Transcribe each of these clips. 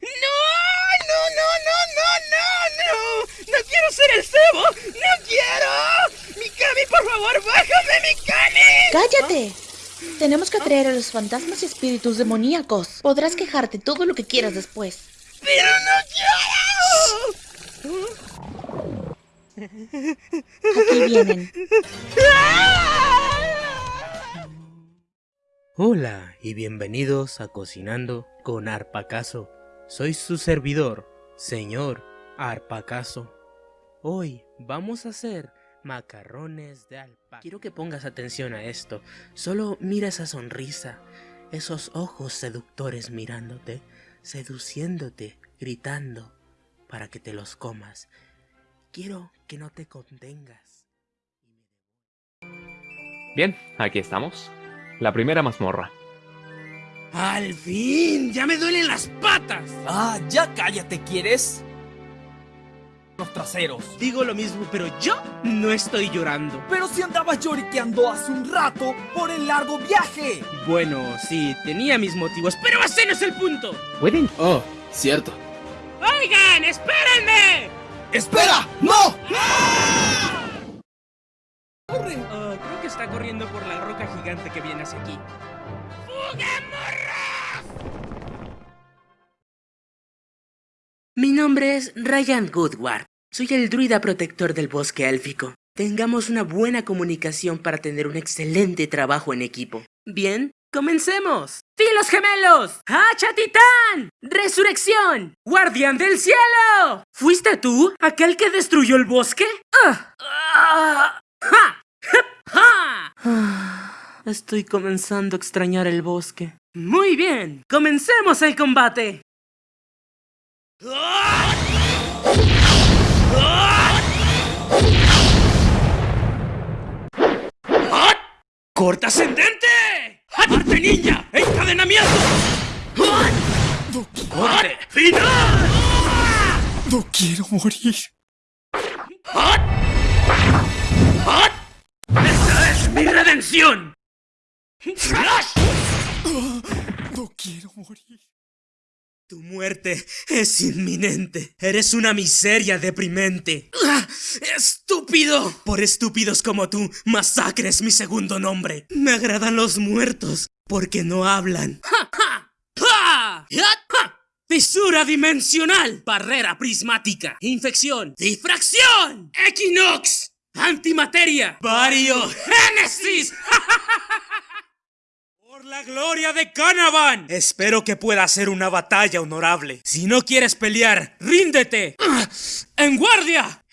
¡No! ¡No, no, no, no, no, no! ¡No quiero ser el cebo! ¡No quiero! ¡Mikami, por favor, bájame, Mikami! ¡Cállate! Tenemos que atraer a los fantasmas y espíritus demoníacos. Podrás quejarte todo lo que quieras después. ¡Pero no quiero! Aquí vienen. Hola y bienvenidos a Cocinando con Arpacaso. Soy su servidor, señor Arpacaso. Hoy vamos a hacer macarrones de alpaca. Quiero que pongas atención a esto. Solo mira esa sonrisa, esos ojos seductores mirándote, seduciéndote, gritando para que te los comas. Quiero que no te contengas. Bien, aquí estamos. La primera mazmorra. ¡Al fin! ¡Ya me duelen las patas! Ah, ya cállate, ¿quieres? Los traseros. Digo lo mismo, pero yo no estoy llorando. Pero si andabas lloriqueando hace un rato por el largo viaje. Bueno, sí, tenía mis motivos, pero ese no es el punto. ¿Pueden? Oh, cierto. ¡Oigan, espérenme! ¡Espera! ¡No! ¡Corre! Oh, creo que está corriendo por la roca gigante que viene hacia aquí. Mi nombre es Ryan Goodward. Soy el druida protector del bosque élfico. Tengamos una buena comunicación para tener un excelente trabajo en equipo. Bien, comencemos. ¡Filos gemelos! ¡Hacha titán! ¡Resurrección! ¡Guardián del cielo! ¿Fuiste tú aquel que destruyó el bosque? ¡Ah! ¡Ah! ¡Ja! Estoy comenzando a extrañar el bosque. Muy bien, comencemos el combate. ¡Corta ascendente! ¡Arte ninja! ¡Encadenamiento! ¡Corte final! No quiero morir. ¡Esta es mi redención! No quiero morir. Tu muerte es inminente. Eres una miseria deprimente. ¡Estúpido! Por estúpidos como tú, masacre es mi segundo nombre. Me agradan los muertos, porque no hablan. Fisura dimensional, barrera prismática, infección, difracción, equinox, antimateria, variogénesis. Por la gloria de Canavan. Espero que pueda ser una batalla honorable. Si no quieres pelear, ríndete. ¡En guardia!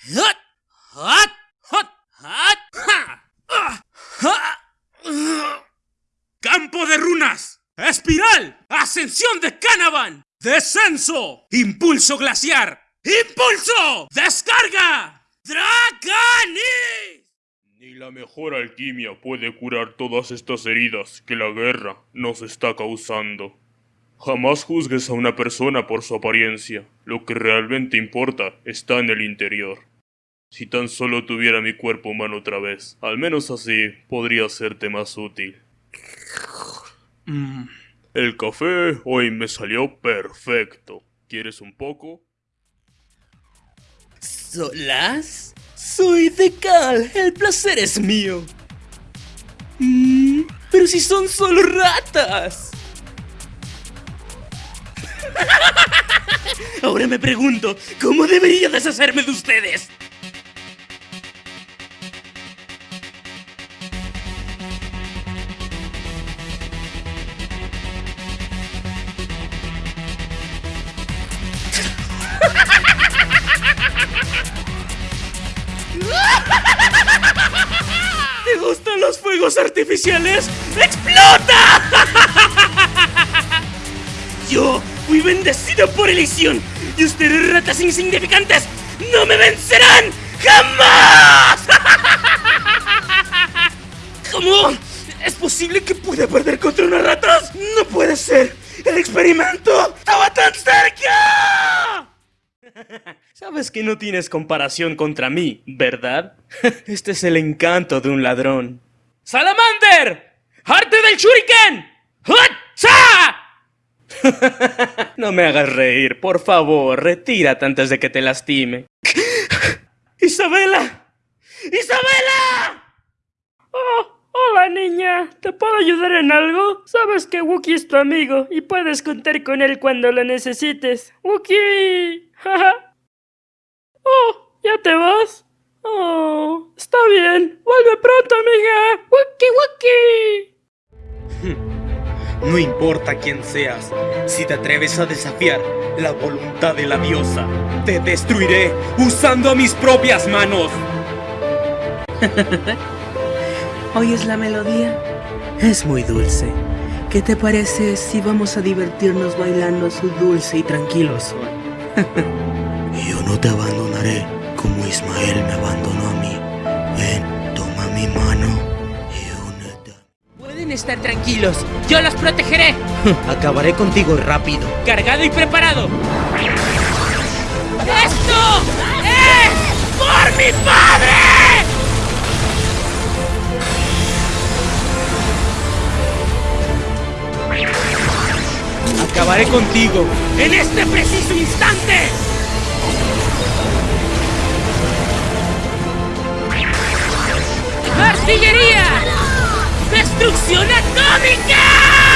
¡Campo de runas! ¡Espiral! ¡Ascensión de Canavan! ¡Descenso! ¡Impulso glaciar! ¡Impulso! ¡Descarga! ¡Dracanis! Ni la mejor alquimia puede curar todas estas heridas que la guerra nos está causando. Jamás juzgues a una persona por su apariencia. Lo que realmente importa está en el interior. Si tan solo tuviera mi cuerpo humano otra vez, al menos así podría serte más útil. Mm, el café hoy me salió perfecto. ¿Quieres un poco? ¿Solas? Soy de Cal, el placer es mío. Mm, pero si son solo ratas. Ahora me pregunto, ¿cómo debería deshacerme de ustedes? Los fuegos artificiales? ¡Explota! Yo fui bendecido por Elysium y ustedes ratas insignificantes no me vencerán jamás. ¿Cómo? ¿Es posible que pueda perder contra unas ratas? No puede ser. El experimento estaba tan cerca. Sabes que no tienes comparación contra mí, ¿verdad? Este es el encanto de un ladrón. ¡Salamander! ¡Arte del shuriken! ¡Hacha! no me hagas reír, por favor, retírate antes de que te lastime. ¡Isabela! ¡Isabela! Oh, hola niña, ¿te puedo ayudar en algo? Sabes que Wookie es tu amigo y puedes contar con él cuando lo necesites. ¡Wookie! oh, ¿ya te vas? Oh, está bien. Vuelve pronto, amiga. Wookie, Wookie. No importa quién seas, si te atreves a desafiar la voluntad de la diosa, te destruiré usando mis propias manos. ¿Oyes la melodía? Es muy dulce. ¿Qué te parece si vamos a divertirnos bailando su dulce y tranquilo son? Yo no te abandonaré como Ismael me abandonó a mí. Ven, toma mi mano y únete. Pueden estar tranquilos, yo los protegeré. Acabaré contigo rápido. Cargado y preparado. ¡Esto es por mi padre! Acabaré contigo en este preciso instante. ¡Artillería! ¡Destrucción atómica!